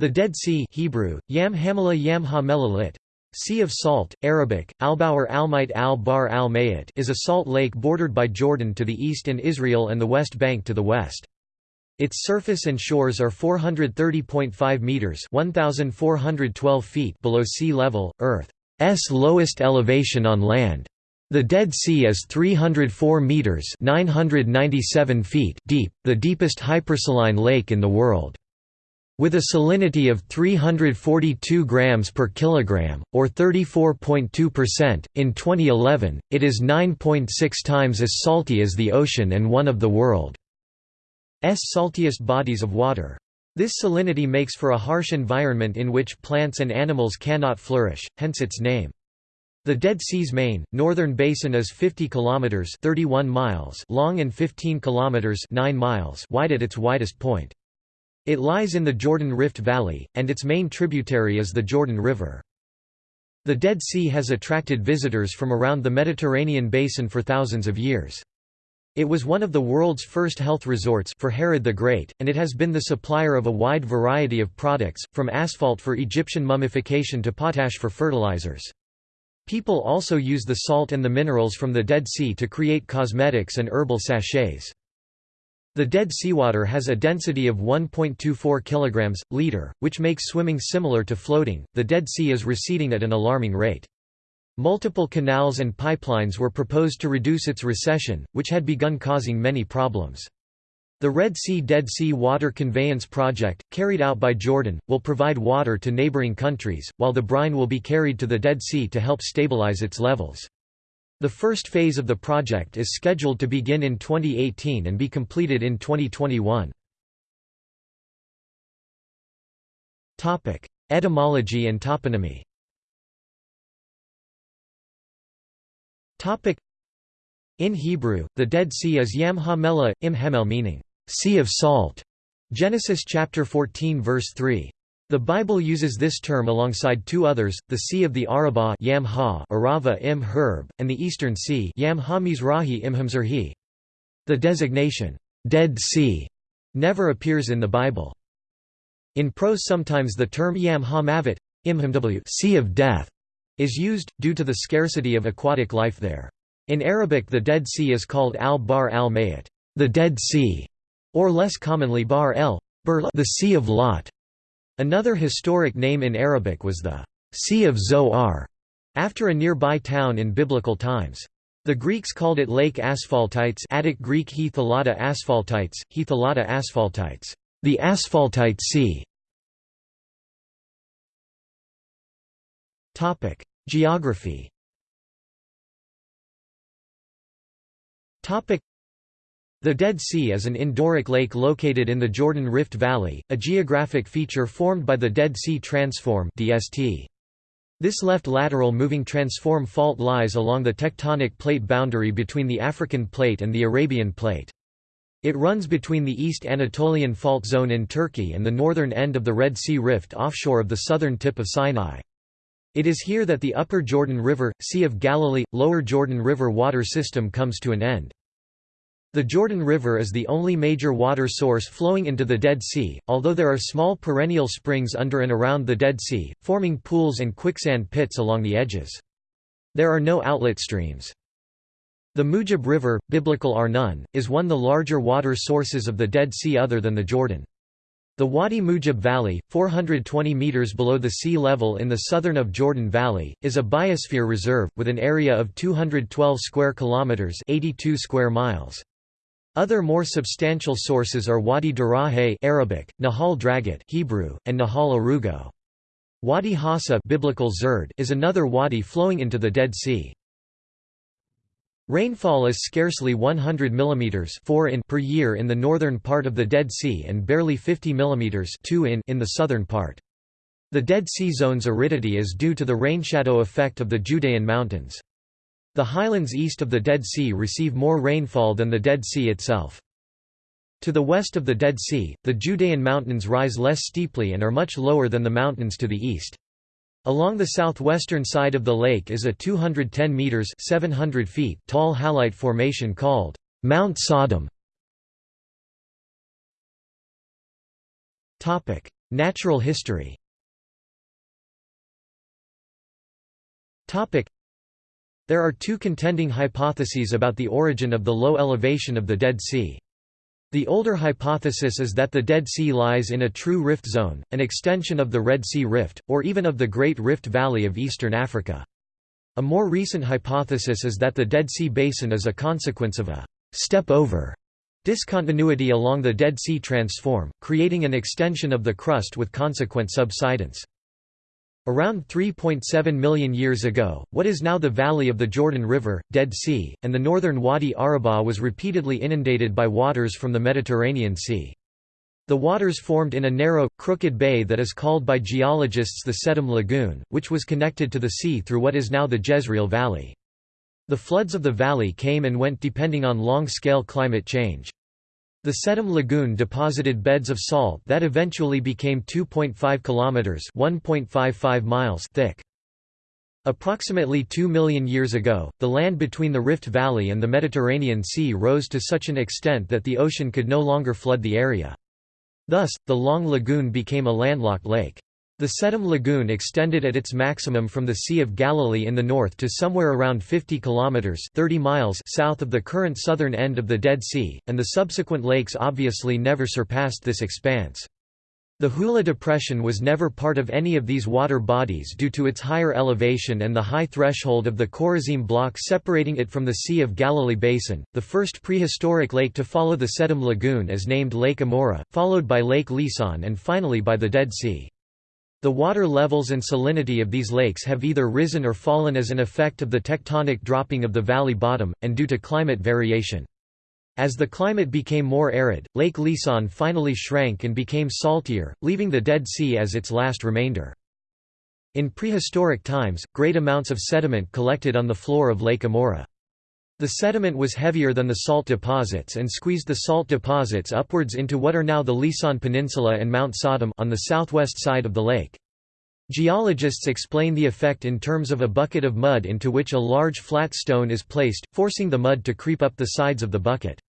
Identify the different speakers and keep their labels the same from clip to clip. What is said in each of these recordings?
Speaker 1: The Dead Sea Hebrew, Yam Hamala Yam ha Sea of Salt, Arabic, Albauer Almite al-Bar al is a salt lake bordered by Jordan to the east and Israel and the West Bank to the west. Its surface and shores are 430.5 meters (1412 feet) below sea level, Earth's lowest elevation on land. The Dead Sea is 304 meters (997 feet) deep, the deepest hypersaline lake in the world. With a salinity of 342 grams per kilogram, or 34.2%, in 2011, it is 9.6 times as salty as the ocean and one of the world's saltiest bodies of water. This salinity makes for a harsh environment in which plants and animals cannot flourish, hence its name. The Dead Sea's main, northern basin is 50 kilometers (31 miles) long and 15 kilometers (9 miles) wide at its widest point. It lies in the Jordan Rift Valley, and its main tributary is the Jordan River. The Dead Sea has attracted visitors from around the Mediterranean basin for thousands of years. It was one of the world's first health resorts for Herod the Great, and it has been the supplier of a wide variety of products, from asphalt for Egyptian mummification to potash for fertilizers. People also use the salt and the minerals from the Dead Sea to create cosmetics and herbal sachets. The dead seawater has a density of 1.24 kg liter, which makes swimming similar to floating. The Dead Sea is receding at an alarming rate. Multiple canals and pipelines were proposed to reduce its recession, which had begun causing many problems. The Red Sea Dead Sea Water Conveyance Project, carried out by Jordan, will provide water to neighboring countries, while the brine will be carried to the Dead Sea to help stabilize its levels. The first phase of the project is scheduled to begin in 2018 and be completed in 2021. Topic: Etymology and toponymy In Hebrew, the Dead Sea is Yam HaMelah, Im Hemel meaning, sea of salt. Genesis chapter 14 verse 3. The Bible uses this term alongside two others, the Sea of the Arabah Yam ha Arava im Herb, and the Eastern Sea Yam ha Mizrahi im Hamzerhi. The designation, Dead Sea, never appears in the Bible. In prose sometimes the term Yam ha Mavet, Imhamw sea of death, is used, due to the scarcity of aquatic life there. In Arabic the Dead Sea is called al-Bar al-Mayat, the Dead Sea, or less commonly Bar el, the Sea of Lot. Another historic name in Arabic was the Sea of Zoar, after a nearby town in biblical times. The Greeks called it Lake Asphaltites Attic Greek he asphaltites, he asphaltites, the Asphaltite Sea. Topic: Geography the Dead Sea is an endorheic lake located in the Jordan Rift Valley, a geographic feature formed by the Dead Sea Transform DST. This left lateral moving transform fault lies along the tectonic plate boundary between the African plate and the Arabian plate. It runs between the East Anatolian Fault Zone in Turkey and the northern end of the Red Sea Rift offshore of the southern tip of Sinai. It is here that the Upper Jordan River, Sea of Galilee, Lower Jordan River water system comes to an end. The Jordan River is the only major water source flowing into the Dead Sea, although there are small perennial springs under and around the Dead Sea, forming pools and quicksand pits along the edges. There are no outlet streams. The Mujib River, biblical Arnon, is one of the larger water sources of the Dead Sea other than the Jordan. The Wadi Mujib Valley, 420 meters below the sea level in the southern of Jordan Valley, is a biosphere reserve with an area of 212 square kilometers, 82 square miles. Other more substantial sources are Wadi Darahe Arabic, Nahal Dragat Hebrew, and Nahal Arugot. Wadi Hassa Biblical Zerd is another wadi flowing into the Dead Sea. Rainfall is scarcely 100 mm 4 in per year in the northern part of the Dead Sea and barely 50 mm 2 in in the southern part. The Dead Sea zone's aridity is due to the rainshadow effect of the Judean Mountains. The highlands east of the Dead Sea receive more rainfall than the Dead Sea itself. To the west of the Dead Sea, the Judean Mountains rise less steeply and are much lower than the mountains to the east. Along the southwestern side of the lake is a 210 meters (700 feet) tall halite formation called Mount Sodom. Topic: Natural history There are two contending hypotheses about the origin of the low elevation of the Dead Sea. The older hypothesis is that the Dead Sea lies in a true rift zone, an extension of the Red Sea Rift, or even of the Great Rift Valley of eastern Africa. A more recent hypothesis is that the Dead Sea Basin is a consequence of a step-over discontinuity along the Dead Sea Transform, creating an extension of the crust with consequent subsidence. Around 3.7 million years ago, what is now the valley of the Jordan River, Dead Sea, and the northern Wadi Araba was repeatedly inundated by waters from the Mediterranean Sea. The waters formed in a narrow, crooked bay that is called by geologists the Sedom Lagoon, which was connected to the sea through what is now the Jezreel Valley. The floods of the valley came and went depending on long-scale climate change. The Sedom Lagoon deposited beds of salt that eventually became 2.5 kilometers (1.55 miles) thick. Approximately 2 million years ago, the land between the Rift Valley and the Mediterranean Sea rose to such an extent that the ocean could no longer flood the area. Thus, the Long Lagoon became a landlocked lake. The Sedom Lagoon extended at its maximum from the Sea of Galilee in the north to somewhere around 50 kilometers (30 miles) south of the current southern end of the Dead Sea, and the subsequent lakes obviously never surpassed this expanse. The Hula Depression was never part of any of these water bodies due to its higher elevation and the high threshold of the Korazim Block separating it from the Sea of Galilee Basin. The first prehistoric lake to follow the Sedom Lagoon is named Lake Amora, followed by Lake Lisan and finally by the Dead Sea. The water levels and salinity of these lakes have either risen or fallen as an effect of the tectonic dropping of the valley bottom, and due to climate variation. As the climate became more arid, Lake Lisan finally shrank and became saltier, leaving the Dead Sea as its last remainder. In prehistoric times, great amounts of sediment collected on the floor of Lake Amora. The sediment was heavier than the salt deposits and squeezed the salt deposits upwards into what are now the Lisan Peninsula and Mount Sodom on the southwest side of the lake. Geologists explain the effect in terms of a bucket of mud into which a large flat stone is placed, forcing the mud to creep up the sides of the bucket.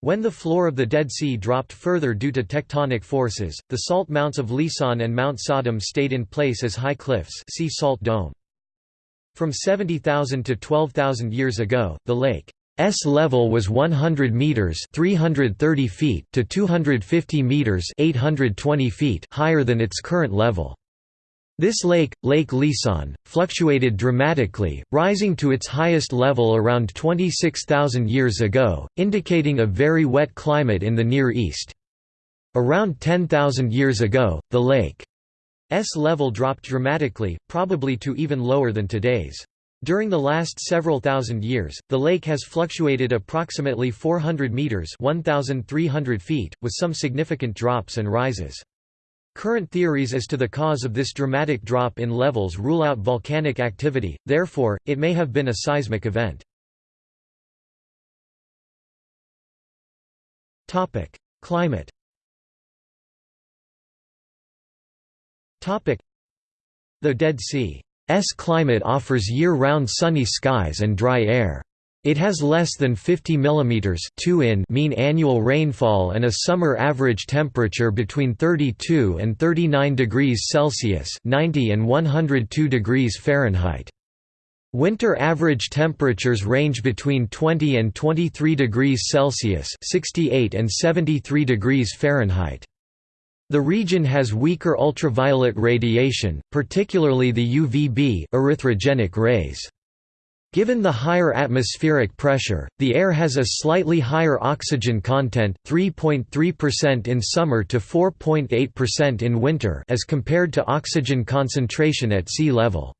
Speaker 1: When the floor of the Dead Sea dropped further due to tectonic forces, the salt mounts of Lisan and Mount Sodom stayed in place as high cliffs see salt dome. From 70,000 to 12,000 years ago, the lake's level was 100 meters (330 feet) to 250 meters (820 feet) higher than its current level. This lake, Lake Lisan, fluctuated dramatically, rising to its highest level around 26,000 years ago, indicating a very wet climate in the Near East. Around 10,000 years ago, the lake level dropped dramatically, probably to even lower than today's. During the last several thousand years, the lake has fluctuated approximately 400 meters (1300 feet), with some significant drops and rises. Current theories as to the cause of this dramatic drop in levels rule out volcanic activity, therefore, it may have been a seismic event. Climate The Dead Sea's climate offers year-round sunny skies and dry air. It has less than 50 mm 2 in mean annual rainfall and a summer average temperature between 32 and 39 degrees Celsius 90 and 102 degrees Fahrenheit. Winter average temperatures range between 20 and 23 degrees Celsius 68 and 73 degrees Fahrenheit. The region has weaker ultraviolet radiation, particularly the UVB erythrogenic rays. Given the higher atmospheric pressure, the air has a slightly higher oxygen content 3.3% in summer to 4.8% in winter as compared to oxygen concentration at sea level.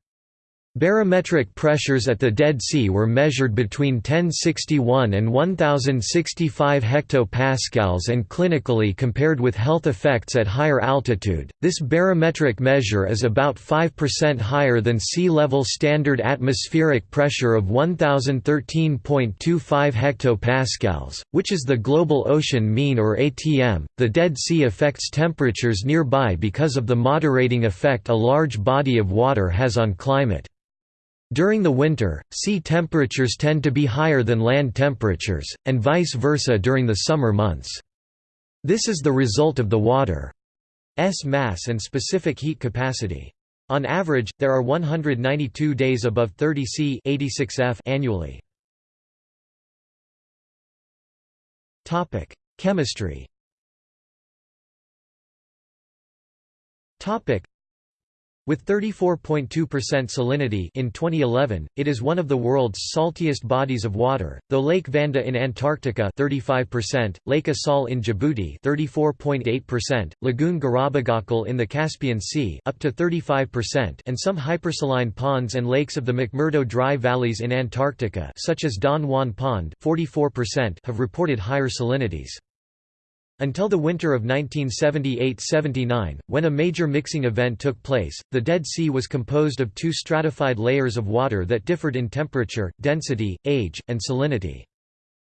Speaker 1: Barometric pressures at the Dead Sea were measured between 1061 and 1065 hectopascals and clinically compared with health effects at higher altitude. This barometric measure is about 5% higher than sea level standard atmospheric pressure of 1013.25 hectopascals, which is the global ocean mean or ATM. The Dead Sea affects temperatures nearby because of the moderating effect a large body of water has on climate. During the winter, sea temperatures tend to be higher than land temperatures, and vice versa during the summer months. This is the result of the water's mass and specific heat capacity. On average, there are 192 days above 30 C 86 F annually. Chemistry. With 34.2% salinity in 2011, it is one of the world's saltiest bodies of water. Though Lake Vanda in Antarctica 35%, Lake Assal in Djibouti 34.8%, Lagoon Garabogazköl in the Caspian Sea up to 35%, and some hypersaline ponds and lakes of the McMurdo dry valleys in Antarctica, such as Don Juan Pond 44%, have reported higher salinities. Until the winter of 1978–79, when a major mixing event took place, the Dead Sea was composed of two stratified layers of water that differed in temperature, density, age, and salinity.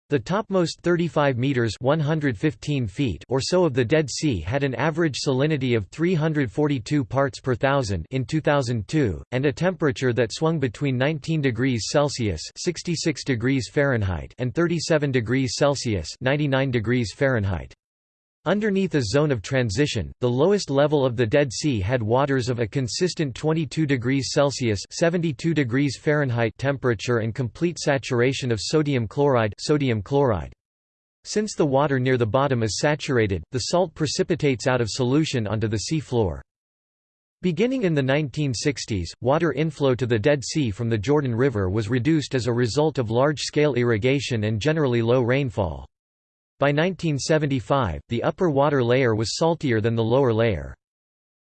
Speaker 1: The topmost 35 meters (115 feet) or so of the Dead Sea had an average salinity of 342 parts per thousand in 2002 and a temperature that swung between 19 degrees Celsius (66 degrees Fahrenheit) and 37 degrees Celsius (99 degrees Fahrenheit). Underneath a zone of transition, the lowest level of the Dead Sea had waters of a consistent 22 degrees Celsius (72 degrees Fahrenheit) temperature and complete saturation of sodium chloride, sodium chloride. Since the water near the bottom is saturated, the salt precipitates out of solution onto the sea floor. Beginning in the 1960s, water inflow to the Dead Sea from the Jordan River was reduced as a result of large-scale irrigation and generally low rainfall. By 1975, the upper water layer was saltier than the lower layer.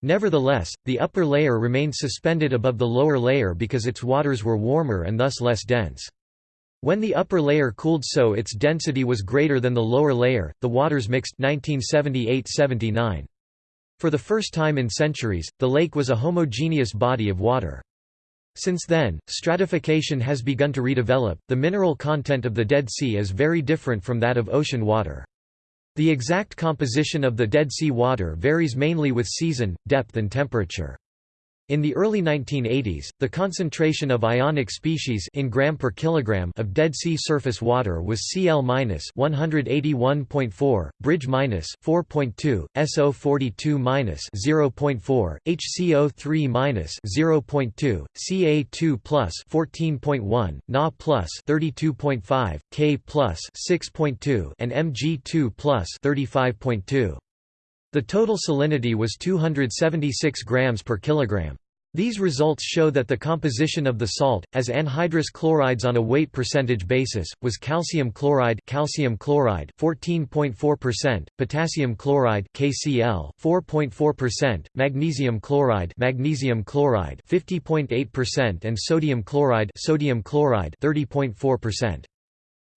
Speaker 1: Nevertheless, the upper layer remained suspended above the lower layer because its waters were warmer and thus less dense. When the upper layer cooled so its density was greater than the lower layer, the waters mixed 1978–79. For the first time in centuries, the lake was a homogeneous body of water. Since then, stratification has begun to redevelop. The mineral content of the Dead Sea is very different from that of ocean water. The exact composition of the Dead Sea water varies mainly with season, depth and temperature. In the early 1980s, the concentration of ionic species in gram per kilogram of Dead Sea surface water was Cl-181.4, Bridge 4.2, SO42 0.4, HCO3 0.2, Ca2 plus 14.1, Na plus 32.5, K plus 6.2, and Mg2 plus 35.2. The total salinity was 276 grams per kilogram. These results show that the composition of the salt, as anhydrous chlorides on a weight percentage basis, was calcium chloride, calcium chloride 14.4%, potassium chloride (KCl) 4.4%, magnesium chloride, magnesium chloride 50.8%, and sodium chloride, sodium chloride 30.4%.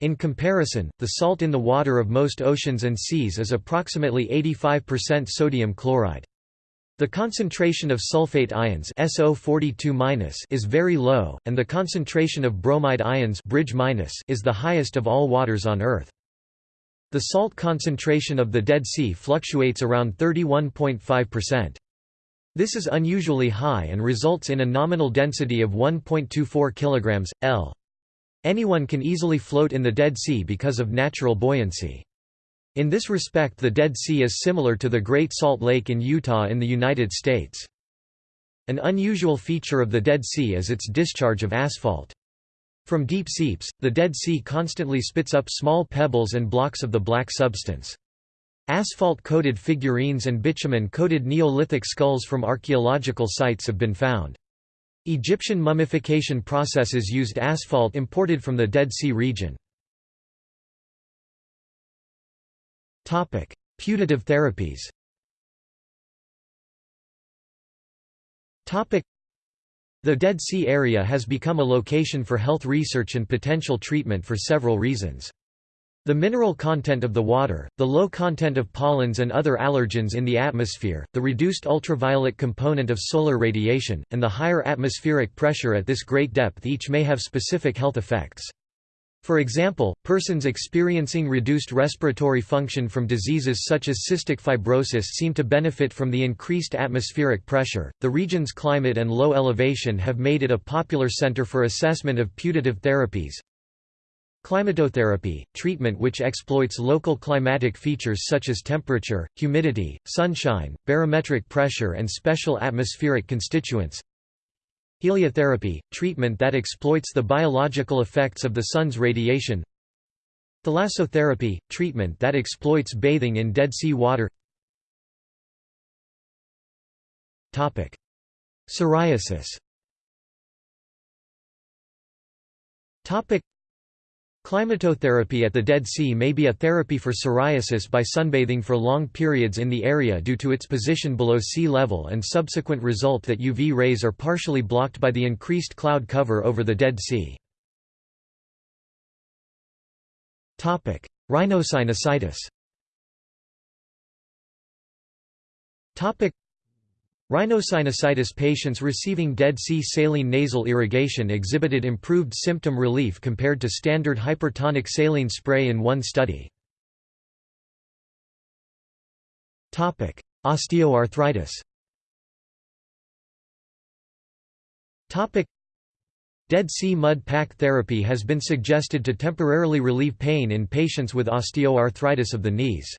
Speaker 1: In comparison, the salt in the water of most oceans and seas is approximately 85% sodium chloride. The concentration of sulfate ions SO42- is very low, and the concentration of bromide ions bridge is the highest of all waters on Earth. The salt concentration of the Dead Sea fluctuates around 31.5%. This is unusually high and results in a nominal density of 1.24 kg, L. Anyone can easily float in the Dead Sea because of natural buoyancy. In this respect the Dead Sea is similar to the Great Salt Lake in Utah in the United States. An unusual feature of the Dead Sea is its discharge of asphalt. From deep seeps, the Dead Sea constantly spits up small pebbles and blocks of the black substance. Asphalt-coated figurines and bitumen-coated Neolithic skulls from archaeological sites have been found. Egyptian mummification processes used asphalt imported from the Dead Sea region. Putative therapies The Dead Sea area has become a location for health research and potential treatment for several reasons. The mineral content of the water, the low content of pollens and other allergens in the atmosphere, the reduced ultraviolet component of solar radiation, and the higher atmospheric pressure at this great depth each may have specific health effects. For example, persons experiencing reduced respiratory function from diseases such as cystic fibrosis seem to benefit from the increased atmospheric pressure. The region's climate and low elevation have made it a popular center for assessment of putative therapies. Climatotherapy, treatment which exploits local climatic features such as temperature, humidity, sunshine, barometric pressure and special atmospheric constituents. Heliotherapy, treatment that exploits the biological effects of the sun's radiation. Thalassotherapy, treatment that exploits bathing in Dead Sea water. Topic: Psoriasis Climatotherapy at the Dead Sea may be a therapy for psoriasis by sunbathing for long periods in the area due to its position below sea level and subsequent result that UV rays are partially blocked by the increased cloud cover over the Dead Sea. Rhinosinusitis Rhinosinusitis patients receiving Dead Sea saline nasal irrigation exhibited improved symptom relief compared to standard hypertonic saline spray in one study. Osteoarthritis Dead Sea mud pack therapy has been suggested to temporarily relieve pain in patients with osteoarthritis of the knees.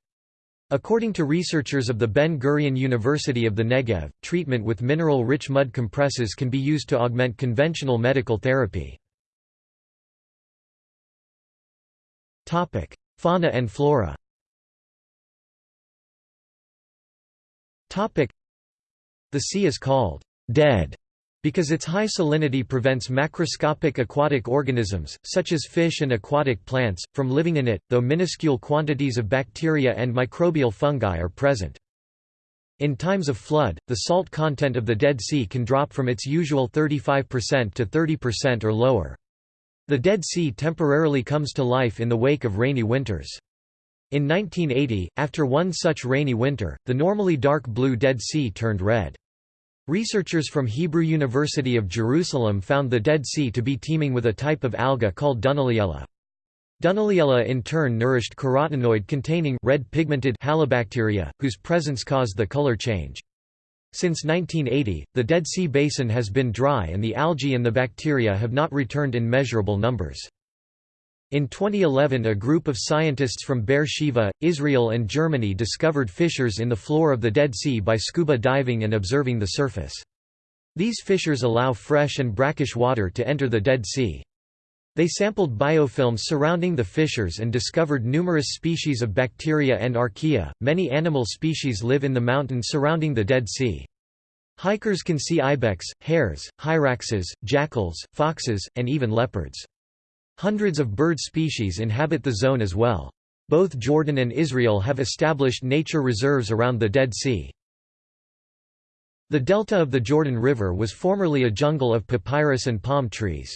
Speaker 1: According to researchers of the Ben-Gurion University of the Negev, treatment with mineral-rich mud compresses can be used to augment conventional medical therapy. Fauna and flora The sea is called «dead» because its high salinity prevents macroscopic aquatic organisms, such as fish and aquatic plants, from living in it, though minuscule quantities of bacteria and microbial fungi are present. In times of flood, the salt content of the Dead Sea can drop from its usual 35% to 30% or lower. The Dead Sea temporarily comes to life in the wake of rainy winters. In 1980, after one such rainy winter, the normally dark blue Dead Sea turned red. Researchers from Hebrew University of Jerusalem found the Dead Sea to be teeming with a type of alga called Dunaliella. Dunaliella in turn nourished carotenoid-containing red pigmented halobacteria, whose presence caused the color change. Since 1980, the Dead Sea Basin has been dry and the algae and the bacteria have not returned in measurable numbers. In 2011 a group of scientists from Beersheba, Israel and Germany discovered fissures in the floor of the Dead Sea by scuba diving and observing the surface. These fissures allow fresh and brackish water to enter the Dead Sea. They sampled biofilms surrounding the fissures and discovered numerous species of bacteria and archaea. Many animal species live in the mountains surrounding the Dead Sea. Hikers can see ibex, hares, hyraxes, jackals, foxes, and even leopards. Hundreds of bird species inhabit the zone as well. Both Jordan and Israel have established nature reserves around the Dead Sea. The delta of the Jordan River was formerly a jungle of papyrus and palm trees.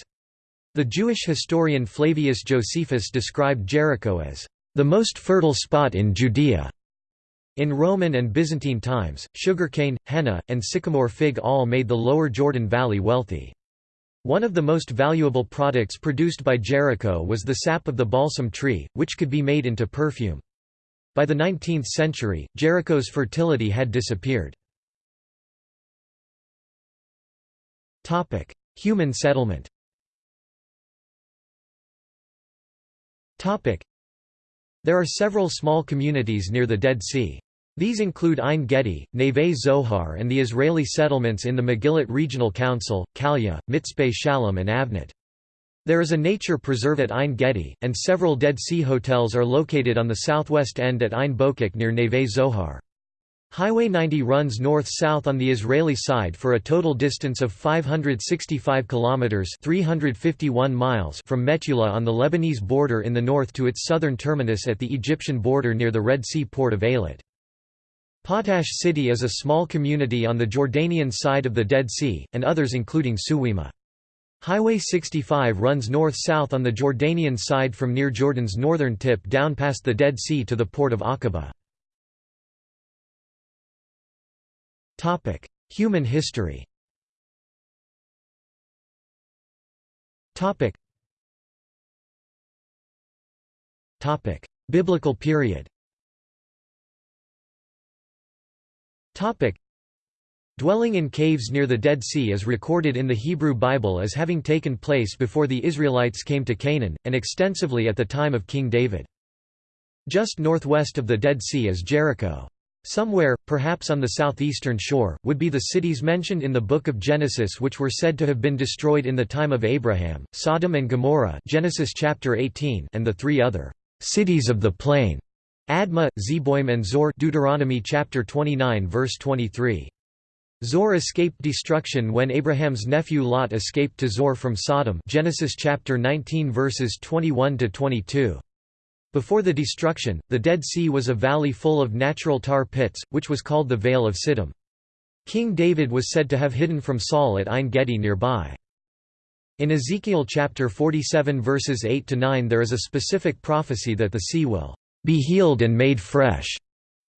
Speaker 1: The Jewish historian Flavius Josephus described Jericho as the most fertile spot in Judea. In Roman and Byzantine times, sugarcane, henna, and sycamore fig all made the lower Jordan Valley wealthy. One of the most valuable products produced by Jericho was the sap of the balsam tree, which could be made into perfume. By the 19th century, Jericho's fertility had disappeared. Human settlement There are several small communities near the Dead Sea. These include Ein Gedi, Neve Zohar and the Israeli settlements in the Megilot Regional Council, Kalya, Mitzpe Shalom and Avnat. There is a nature preserve at Ein Gedi, and several Dead Sea hotels are located on the southwest end at Ein Bokek near Neve Zohar. Highway 90 runs north-south on the Israeli side for a total distance of 565 kilometers (351 miles) from Metula on the Lebanese border in the north to its southern terminus at the Egyptian border near the Red Sea port of Eilat. Potash City is a small community on the Jordanian side of the Dead Sea, and others including Suwima. Highway 65 runs north-south on the Jordanian side from near Jordan's northern tip down past the Dead Sea to the port of Aqaba. Human history Biblical period Dwelling in caves near the Dead Sea is recorded in the Hebrew Bible as having taken place before the Israelites came to Canaan, and extensively at the time of King David. Just northwest of the Dead Sea is Jericho. Somewhere, perhaps on the southeastern shore, would be the cities mentioned in the Book of Genesis which were said to have been destroyed in the time of Abraham, Sodom and Gomorrah Genesis chapter 18 and the three other cities of the plain, Admah, Zeboim and Zoar Deuteronomy chapter 29 verse 23. Zoar escaped destruction when Abraham's nephew Lot escaped to Zoar from Sodom Genesis chapter 19 verses 21 to 22. Before the destruction, the Dead Sea was a valley full of natural tar pits, which was called the Vale of Siddim. King David was said to have hidden from Saul at Ein Gedi nearby. In Ezekiel chapter 47 verses 8 to 9 there is a specific prophecy that the sea will be healed and made fresh,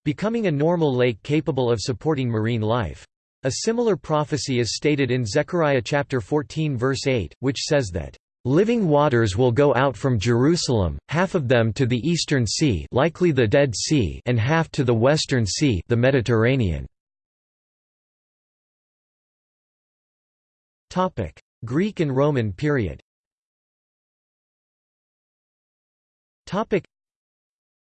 Speaker 1: becoming a normal lake capable of supporting marine life. A similar prophecy is stated in Zechariah chapter 14 verse 8, which says that Living waters will go out from Jerusalem, half of them to the eastern sea likely the Dead Sea and half to the western sea the Mediterranean. Topic: Greek and Roman period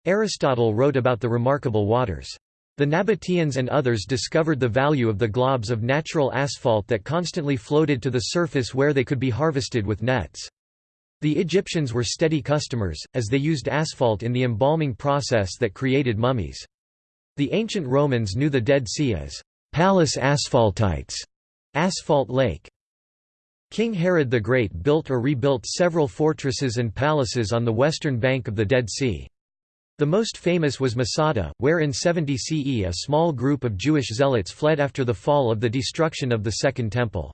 Speaker 1: Aristotle wrote about the remarkable waters. The Nabateans and others discovered the value of the globs of natural asphalt that constantly floated to the surface where they could be harvested with nets. The Egyptians were steady customers, as they used asphalt in the embalming process that created mummies. The ancient Romans knew the Dead Sea as Palus Asphaltites, asphalt lake. King Herod the Great built or rebuilt several fortresses and palaces on the western bank of the Dead Sea. The most famous was Masada, where in 70 CE a small group of Jewish zealots fled after the fall of the destruction of the Second Temple.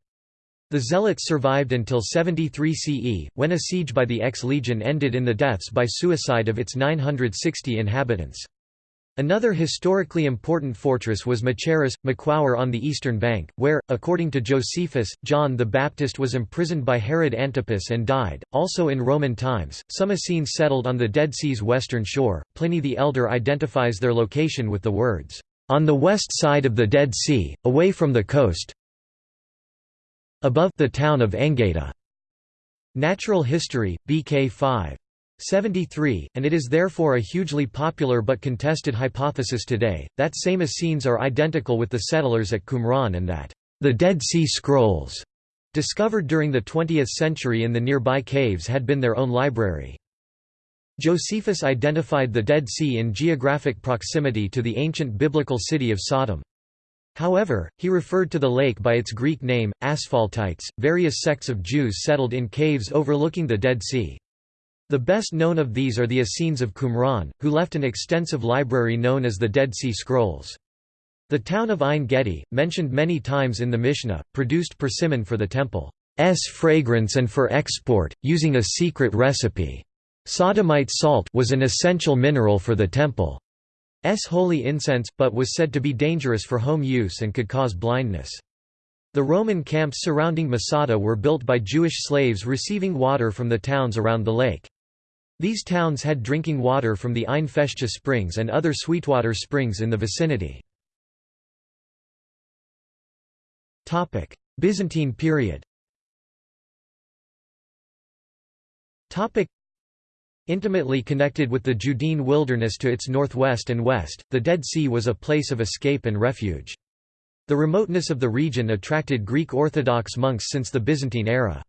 Speaker 1: The Zealots survived until 73 CE, when a siege by the ex-legion ended in the deaths by suicide of its 960 inhabitants. Another historically important fortress was Machaerus, Maquawer on the eastern bank, where, according to Josephus, John the Baptist was imprisoned by Herod Antipas and died. Also in Roman times, some Essenes settled on the Dead Sea's western shore. Pliny the Elder identifies their location with the words, on the west side of the Dead Sea, away from the coast, above the town of Engeda. Natural History, BK 5. 73, and it is therefore a hugely popular but contested hypothesis today, that same Essenes are identical with the settlers at Qumran and that the Dead Sea Scrolls, discovered during the 20th century in the nearby caves had been their own library. Josephus identified the Dead Sea in geographic proximity to the ancient biblical city of Sodom. However, he referred to the lake by its Greek name, Asphaltites. Various sects of Jews settled in caves overlooking the Dead Sea. The best known of these are the Essenes of Qumran, who left an extensive library known as the Dead Sea Scrolls. The town of Ein Gedi, mentioned many times in the Mishnah, produced persimmon for the temple's fragrance and for export, using a secret recipe. Sodomite salt was an essential mineral for the temple. S holy incense, but was said to be dangerous for home use and could cause blindness. The Roman camps surrounding Masada were built by Jewish slaves receiving water from the towns around the lake. These towns had drinking water from the Ein Feshcha springs and other sweetwater springs in the vicinity. Byzantine period Intimately connected with the Judean wilderness to its northwest and west, the Dead Sea was a place of escape and refuge. The remoteness of the region attracted Greek Orthodox monks since the Byzantine era.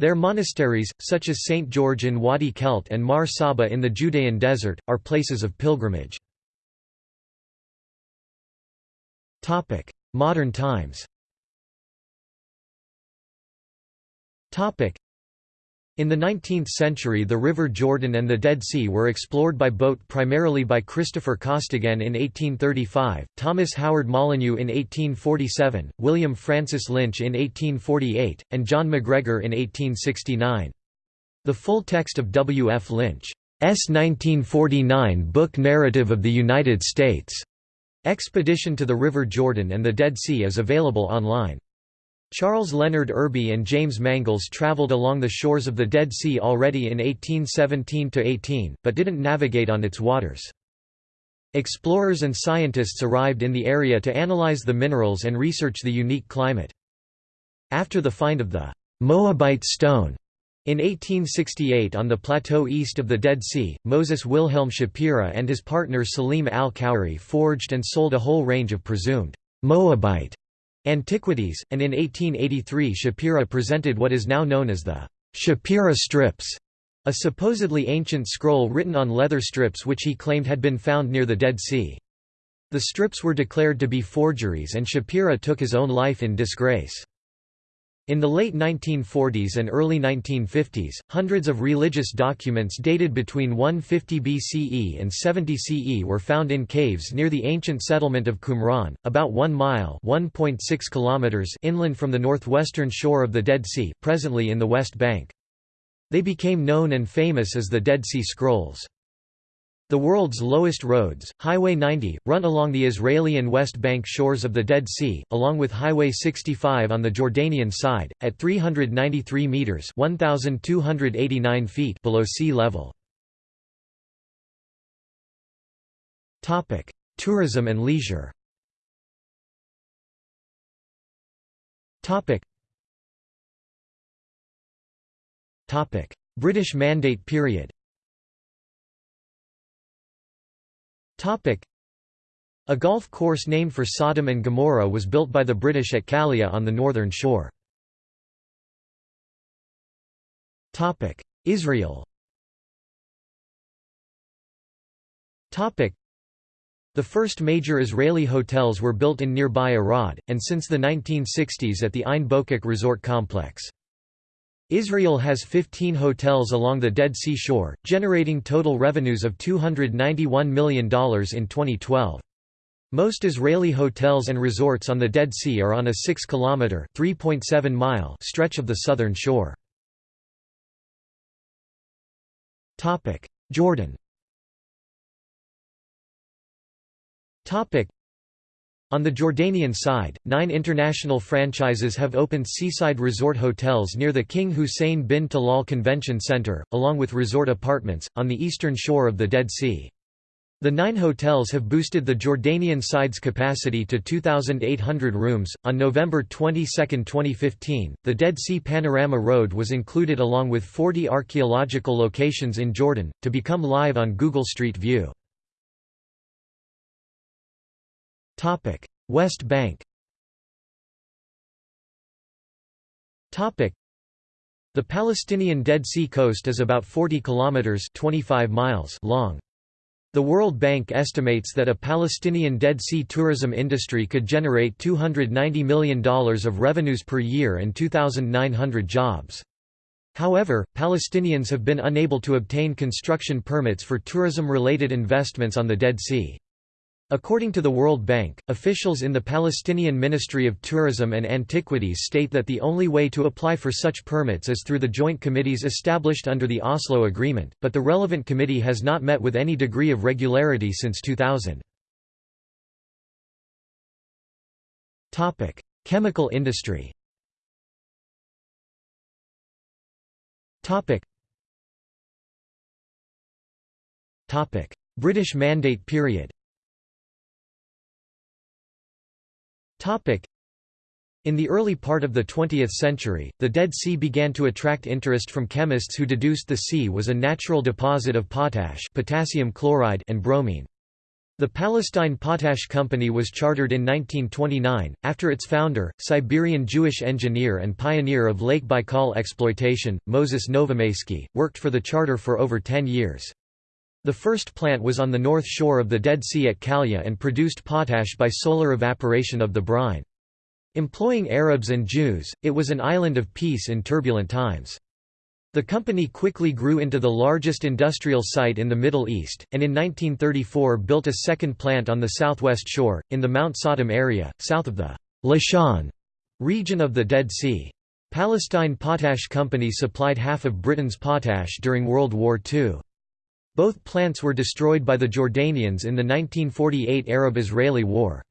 Speaker 1: Their monasteries, such as St. George in Wadi Kelt and Mar Saba in the Judean desert, are places of pilgrimage. Modern times in the 19th century the River Jordan and the Dead Sea were explored by boat primarily by Christopher Costigan in 1835, Thomas Howard Molyneux in 1847, William Francis Lynch in 1848, and John MacGregor in 1869. The full text of W. F. Lynch's 1949 book Narrative of the United States' Expedition to the River Jordan and the Dead Sea is available online. Charles Leonard Irby and James Mangles travelled along the shores of the Dead Sea already in 1817–18, but didn't navigate on its waters. Explorers and scientists arrived in the area to analyze the minerals and research the unique climate. After the find of the Moabite stone in 1868 on the plateau east of the Dead Sea, Moses Wilhelm Shapira and his partner Salim al-Khoury forged and sold a whole range of presumed Moabite antiquities, and in 1883 Shapira presented what is now known as the Shapira strips, a supposedly ancient scroll written on leather strips which he claimed had been found near the Dead Sea. The strips were declared to be forgeries and Shapira took his own life in disgrace. In the late 1940s and early 1950s, hundreds of religious documents dated between 150 BCE and 70 CE were found in caves near the ancient settlement of Qumran, about 1 mile kilometers inland from the northwestern shore of the Dead Sea presently in the West Bank. They became known and famous as the Dead Sea Scrolls. The world's lowest roads, Highway 90, run along the Israeli and West Bank shores of the Dead Sea, along with Highway 65 on the Jordanian side, at 393 meters (1,289 feet) below sea level. Topic: Tourism and leisure. Topic. British Mandate period. A golf course named for Sodom and Gomorrah was built by the British at Kalia on the northern shore. Israel the first major Israeli hotels were built in nearby Arad, and since the 1960s at the Ein Bokek resort complex. Israel has 15 hotels along the Dead Sea shore, generating total revenues of $291 million in 2012. Most Israeli hotels and resorts on the Dead Sea are on a 6-kilometer (3.7-mile) stretch of the southern shore. Topic: Jordan. Topic: on the Jordanian side, nine international franchises have opened seaside resort hotels near the King Hussein bin Talal Convention Center, along with resort apartments, on the eastern shore of the Dead Sea. The nine hotels have boosted the Jordanian side's capacity to 2,800 rooms. On November 22, 2015, the Dead Sea Panorama Road was included along with 40 archaeological locations in Jordan, to become live on Google Street View. West Bank. Topic: The Palestinian Dead Sea coast is about 40 kilometers (25 miles) long. The World Bank estimates that a Palestinian Dead Sea tourism industry could generate $290 million of revenues per year and 2,900 jobs. However, Palestinians have been unable to obtain construction permits for tourism-related investments on the Dead Sea. According to the World Bank, officials in the Palestinian Ministry of Tourism and Antiquities state that the only way to apply for such permits is through the joint committees established under the Oslo Agreement, but the relevant committee has not met with any degree of regularity since 2000. Chemical industry British Mandate period In the early part of the 20th century, the Dead Sea began to attract interest from chemists who deduced the sea was a natural deposit of potash potassium chloride and bromine. The Palestine Potash Company was chartered in 1929, after its founder, Siberian Jewish engineer and pioneer of Lake Baikal exploitation, Moses Novomeysky, worked for the charter for over 10 years. The first plant was on the north shore of the Dead Sea at Kalia and produced potash by solar evaporation of the brine. Employing Arabs and Jews, it was an island of peace in turbulent times. The company quickly grew into the largest industrial site in the Middle East, and in 1934 built a second plant on the southwest shore, in the Mount Sodom area, south of the Lisan region of the Dead Sea. Palestine Potash Company supplied half of Britain's potash during World War II. Both plants were destroyed by the Jordanians in the 1948 Arab-Israeli War.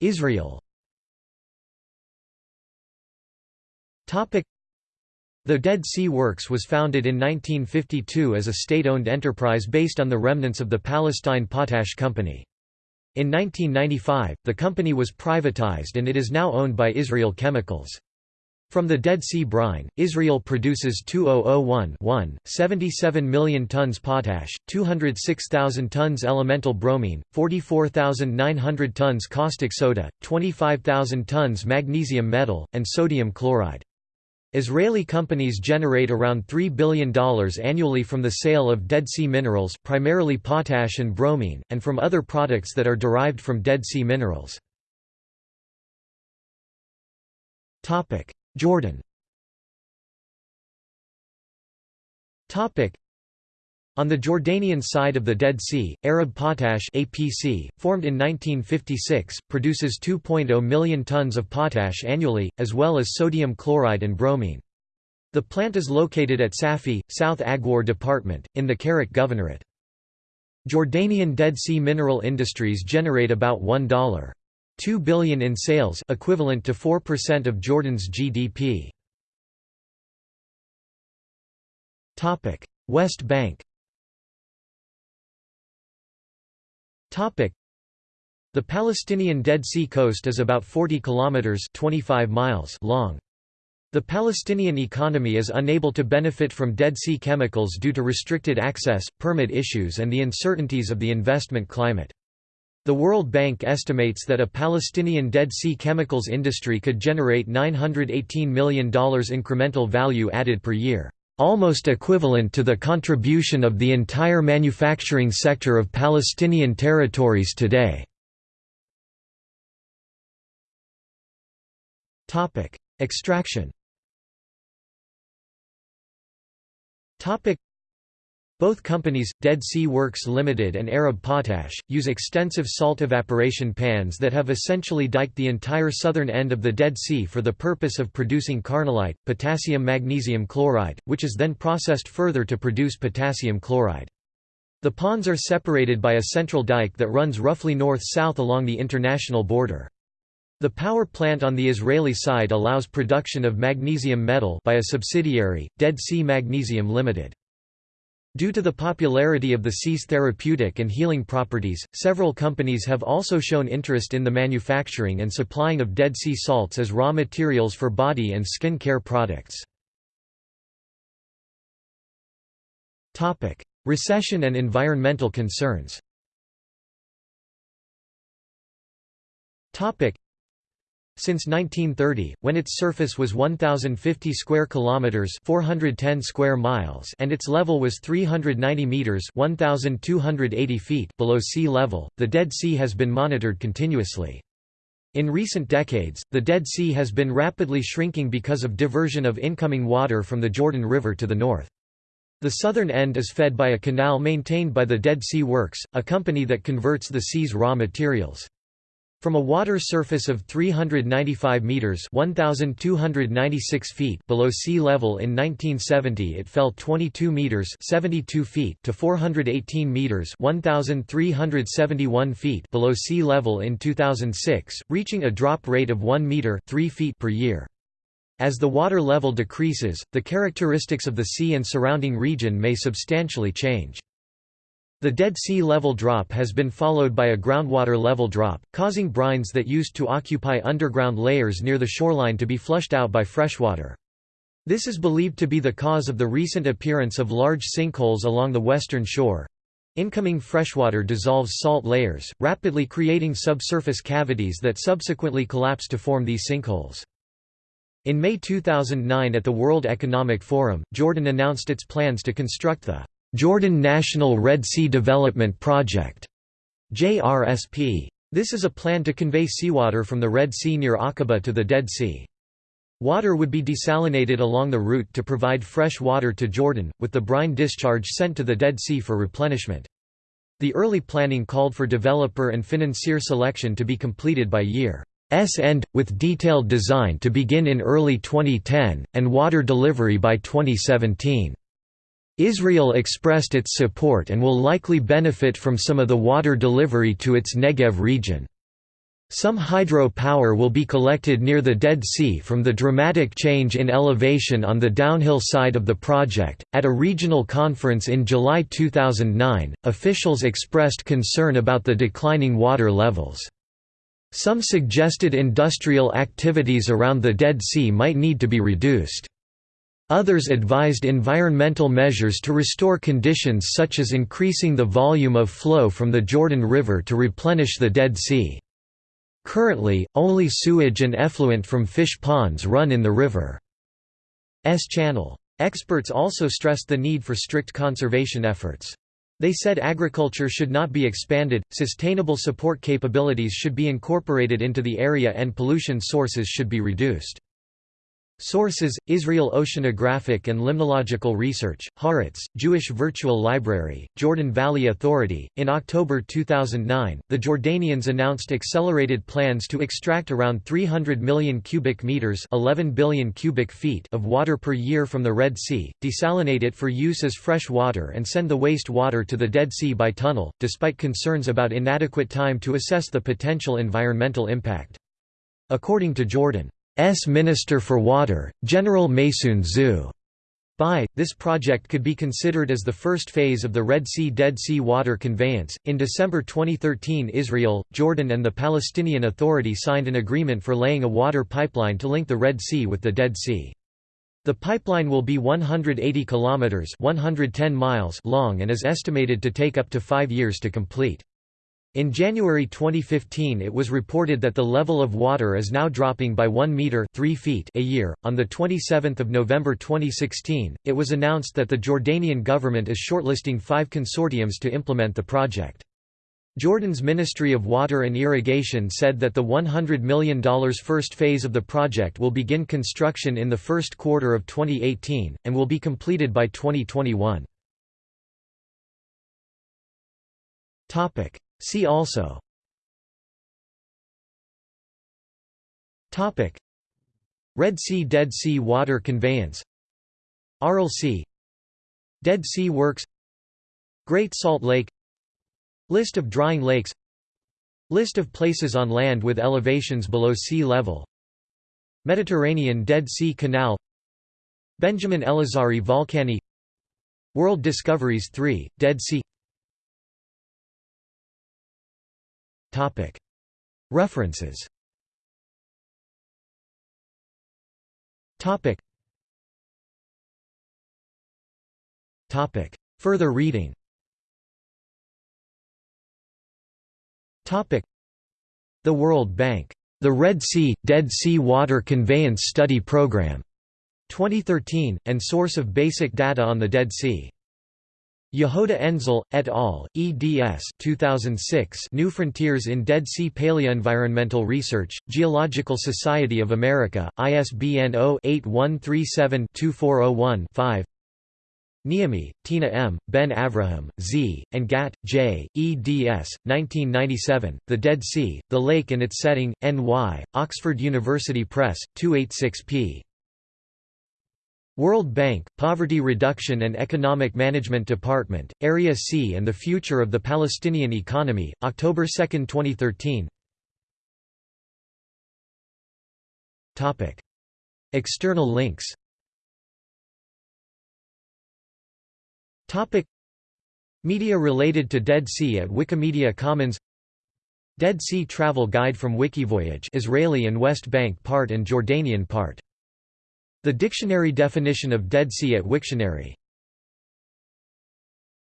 Speaker 1: Israel The Dead Sea Works was founded in 1952 as a state-owned enterprise based on the remnants of the Palestine Potash Company. In 1995, the company was privatized and it is now owned by Israel Chemicals. From the Dead Sea brine, Israel produces 2001 77 million tons potash, 206,000 tons elemental bromine, 44,900 tons caustic soda, 25,000 tons magnesium metal, and sodium chloride. Israeli companies generate around $3 billion annually from the sale of Dead Sea minerals primarily potash and bromine, and from other products that are derived from Dead Sea minerals. Jordan on the Jordanian side of the Dead Sea, Arab Potash APC, formed in 1956, produces 2.0 million tons of potash annually, as well as sodium chloride and bromine. The plant is located at Safi, South Aghwar Department, in the Karak Governorate. Jordanian Dead Sea mineral industries generate about $1.2 billion in sales equivalent to 4% of Jordan's GDP. Topic: West Bank Topic: The Palestinian Dead Sea coast is about 40 kilometers 25 miles long. The Palestinian economy is unable to benefit from Dead Sea chemicals due to restricted access, permit issues and the uncertainties of the investment climate. The World Bank estimates that a Palestinian Dead Sea chemicals industry could generate $918 million incremental value added per year almost equivalent to the contribution of the entire manufacturing sector of Palestinian territories today. Extraction both companies, Dead Sea Works Limited and Arab Potash, use extensive salt evaporation pans that have essentially diked the entire southern end of the Dead Sea for the purpose of producing carnallite, potassium magnesium chloride, which is then processed further to produce potassium chloride. The ponds are separated by a central dike that runs roughly north-south along the international border. The power plant on the Israeli side allows production of magnesium metal by a subsidiary, Dead Sea Magnesium Limited. Due to the popularity of the sea's therapeutic and healing properties, several companies have also shown interest in the manufacturing and supplying of Dead Sea salts as raw materials for body and skin care products. Recession and environmental concerns since 1930, when its surface was 1050 square kilometers, 410 square miles, and its level was 390 meters, 1280 feet below sea level, the Dead Sea has been monitored continuously. In recent decades, the Dead Sea has been rapidly shrinking because of diversion of incoming water from the Jordan River to the north. The southern end is fed by a canal maintained by the Dead Sea Works, a company that converts the sea's raw materials. From a water surface of 395 meters (1296 feet) below sea level in 1970, it fell 22 meters (72 feet) to 418 meters (1371 feet) below sea level in 2006, reaching a drop rate of 1 meter (3 feet) per year. As the water level decreases, the characteristics of the sea and surrounding region may substantially change. The Dead Sea level drop has been followed by a groundwater level drop, causing brines that used to occupy underground layers near the shoreline to be flushed out by freshwater. This is believed to be the cause of the recent appearance of large sinkholes along the western shore. Incoming freshwater dissolves salt layers, rapidly creating subsurface cavities that subsequently collapse to form these sinkholes. In May 2009 at the World Economic Forum, Jordan announced its plans to construct the Jordan National Red Sea Development Project JRSP. This is a plan to convey seawater from the Red Sea near Aqaba to the Dead Sea. Water would be desalinated along the route to provide fresh water to Jordan, with the brine discharge sent to the Dead Sea for replenishment. The early planning called for developer and financier selection to be completed by year's end, with detailed design to begin in early 2010, and water delivery by 2017. Israel expressed its support and will likely benefit from some of the water delivery to its Negev region. Some hydro power will be collected near the Dead Sea from the dramatic change in elevation on the downhill side of the project. At a regional conference in July 2009, officials expressed concern about the declining water levels. Some suggested industrial activities around the Dead Sea might need to be reduced. Others advised environmental measures to restore conditions such as increasing the volume of flow from the Jordan River to replenish the Dead Sea. Currently, only sewage and effluent from fish ponds run in the river's channel. Experts also stressed the need for strict conservation efforts. They said agriculture should not be expanded, sustainable support capabilities should be incorporated into the area and pollution sources should be reduced. Sources: Israel Oceanographic and Limnological Research, Haaretz, Jewish Virtual Library, Jordan Valley Authority. In October 2009, the Jordanians announced accelerated plans to extract around 300 million cubic meters (11 billion cubic feet) of water per year from the Red Sea, desalinate it for use as fresh water and send the waste water to the Dead Sea by tunnel, despite concerns about inadequate time to assess the potential environmental impact. According to Jordan S Minister for Water, General Maysoon Zhu. By, this project could be considered as the first phase of the Red Sea Dead Sea water conveyance. In December 2013, Israel, Jordan, and the Palestinian Authority signed an agreement for laying a water pipeline to link the Red Sea with the Dead Sea. The pipeline will be 180 kilometers (110 miles) long and is estimated to take up to 5 years to complete. In January 2015 it was reported that the level of water is now dropping by 1 meter 3 feet a year. On the 27th of November 2016, it was announced that the Jordanian government is shortlisting 5 consortiums to implement the project. Jordan's Ministry of Water and Irrigation said that the $100 million first phase of the project will begin construction in the first quarter of 2018, and will be completed by 2021. See also. Topic. Red Sea Dead Sea Water Conveyance. Aral Sea. Dead Sea Works. Great Salt Lake. List of drying lakes. List of places on land with elevations below sea level. Mediterranean Dead Sea Canal. Benjamin Elazari Volcani. World Discoveries 3, Dead Sea References Further reading The World Bank. The Red Sea, Dead Sea Water Conveyance Study Program. 2013, and source of basic data on the Dead Sea. Yehouda Enzel, et al., eds 2006 New Frontiers in Dead Sea Paleoenvironmental Research, Geological Society of America, ISBN 0-8137-2401-5 Niemi, Tina M., Ben Avraham, Z., and Gat, J., eds. 1997, The Dead Sea, The Lake and Its Setting, N.Y., Oxford University Press, 286 p. World Bank, Poverty Reduction and Economic Management Department, Area C and the Future of the Palestinian Economy, October 2, 2013 External links. Media related to Dead Sea at Wikimedia Commons. Dead Sea Travel Guide from Wikivoyage Israeli and West Bank part and Jordanian part the dictionary definition of Dead Sea at Wiktionary